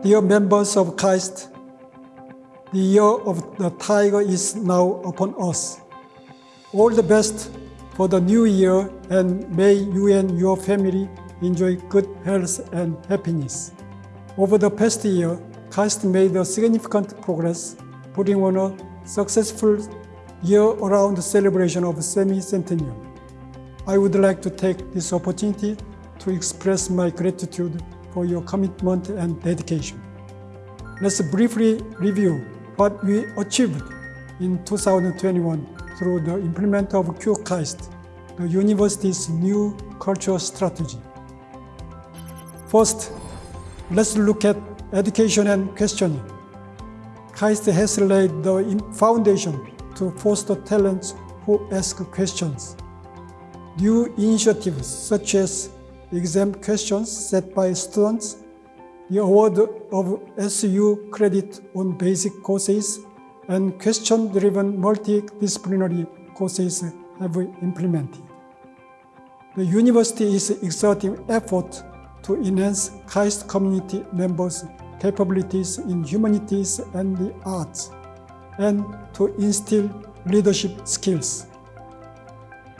Dear members of KAIST, the year of the tiger is now upon us. All the best for the new year and may you and your family enjoy good health and happiness. Over the past year, KAIST made a significant progress, putting on a successful year-round celebration of semi-centennial. I would like to take this opportunity to express my gratitude for your commitment and dedication. Let's briefly review what we achieved in 2021 through the implement of QKAIST, the university's new cultural strategy. First, let's look at education and questioning. KAIST has laid the foundation to foster talents who ask questions. New initiatives such as exam questions set by students, the award of SU credit on basic courses, and question-driven multidisciplinary courses have been implemented. The university is exerting effort to enhance KAIST community members' capabilities in humanities and the arts, and to instill leadership skills.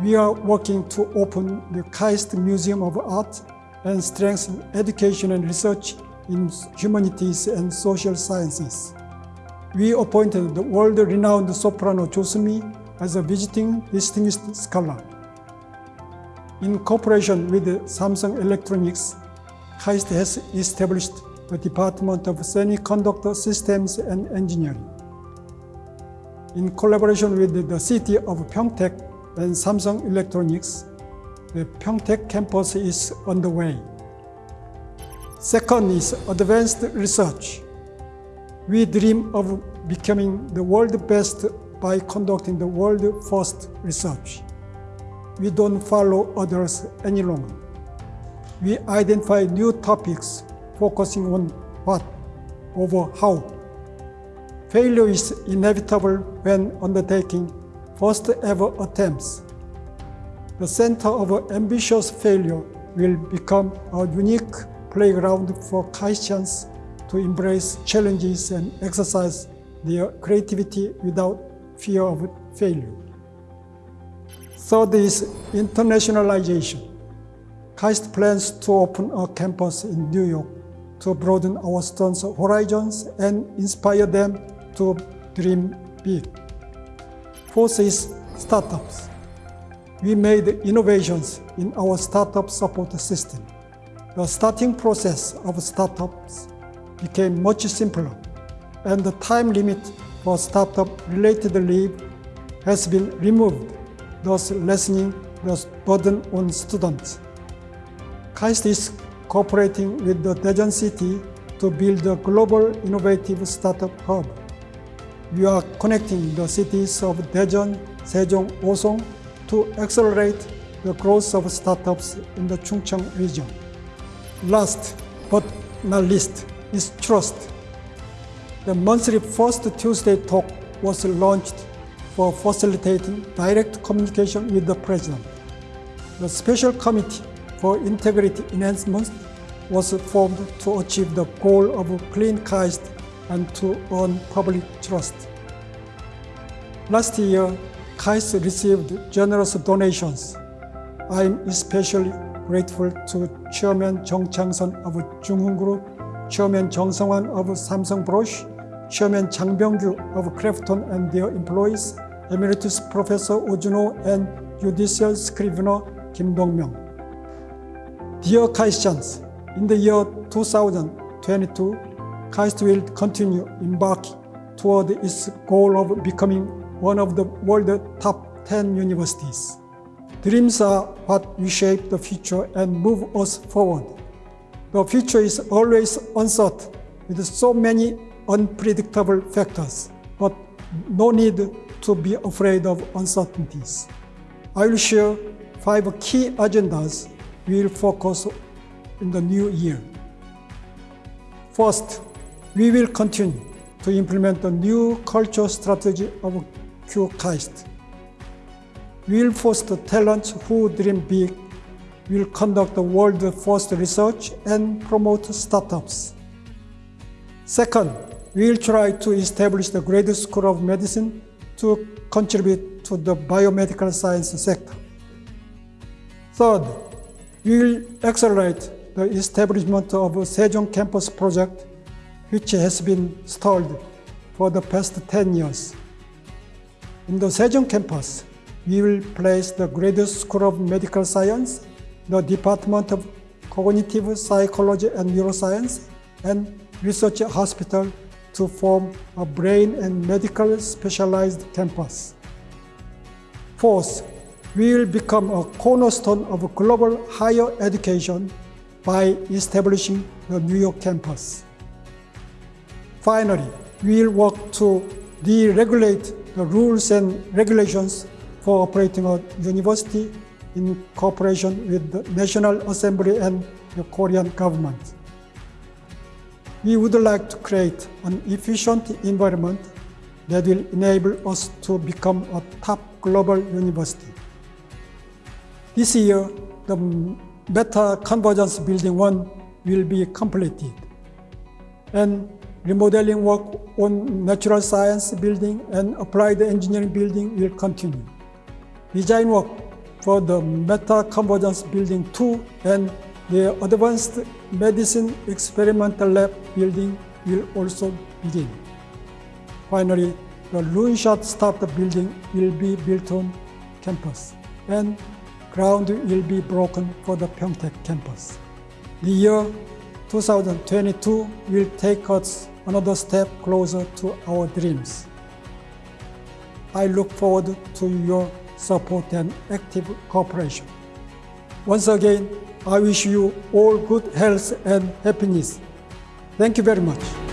We are working to open the KAIST Museum of Art and strengthen education and research in humanities and social sciences. We appointed the world-renowned soprano Jo Sumi as a visiting distinguished scholar. In cooperation with Samsung Electronics, KAIST has established the Department of Semiconductor Systems and Engineering. In collaboration with the city of Pyeongtaek and Samsung Electronics, the Pyeongtaek campus is underway. Second is advanced research. We dream of becoming the world best by conducting the world first research. We don't follow others any longer. We identify new topics focusing on what over how. Failure is inevitable when undertaking first ever attempts. The center of ambitious failure will become a unique playground for KAISTians to embrace challenges and exercise their creativity without fear of failure. Third is internationalization. KAIST plans to open a campus in New York to broaden our students' horizons and inspire them to dream big. Fourth is startups. We made innovations in our startup support system. The starting process of startups became much simpler, and the time limit for startup-related leave has been removed, thus lessening the burden on students. KAIST is cooperating with the Daejeon City to build a global innovative startup hub. We are connecting the cities of Daejeon, Sejong, Osong to accelerate the growth of startups in the Chungcheong region. Last but not least is trust. The monthly first Tuesday talk was launched for facilitating direct communication with the President. The Special Committee for Integrity Enhancement was formed to achieve the goal of clean KAIST and to earn public trust. Last year, KAIST received generous donations. I am especially grateful to Chairman Jung Chang-sun of Junghoon Group, Chairman Jung Sung-wan of Samsung Brush, Chairman Chang Byung-gyu of Krafton and their employees, Emeritus Professor Oh and Judicial Scrivener Kim Dong-myung. Dear KAISTians, in the year 2022, KAIST will continue embarking toward its goal of becoming one of the world's top 10 universities. Dreams are what reshape the future and move us forward. The future is always uncertain with so many unpredictable factors, but no need to be afraid of uncertainties. I will share five key agendas we will focus in the new year. First, we will continue to implement the new culture strategy of QKAIST We will foster talents who dream big, We will conduct the world's first research and promote startups. Second, we will try to establish the Graduate School of Medicine to contribute to the biomedical science sector. Third, we will accelerate the establishment of a Sejong campus project, which has been stalled for the past 10 years. In the Sejong campus, we will place the Graduate School of Medical Science, the Department of Cognitive Psychology and Neuroscience, and Research Hospital to form a brain and medical specialized campus. Fourth, we will become a cornerstone of global higher education by establishing the New York campus. Finally, we will work to deregulate the rules and regulations for operating a university in cooperation with the National Assembly and the Korean government. We would like to create an efficient environment that will enable us to become a top global university. This year, the Meta Convergence Building 1 will be completed, and remodeling work on natural science building and applied engineering building will continue. Design work for the Meta Convergence Building 2 and the Advanced Medicine Experimental Lab building will also begin. Finally, the Loonshot Startup building will be built on campus and ground will be broken for the Pyeongtaek campus. The year 2022 will take us another step closer to our dreams. I look forward to your support and active cooperation. Once again, I wish you all good health and happiness. Thank you very much.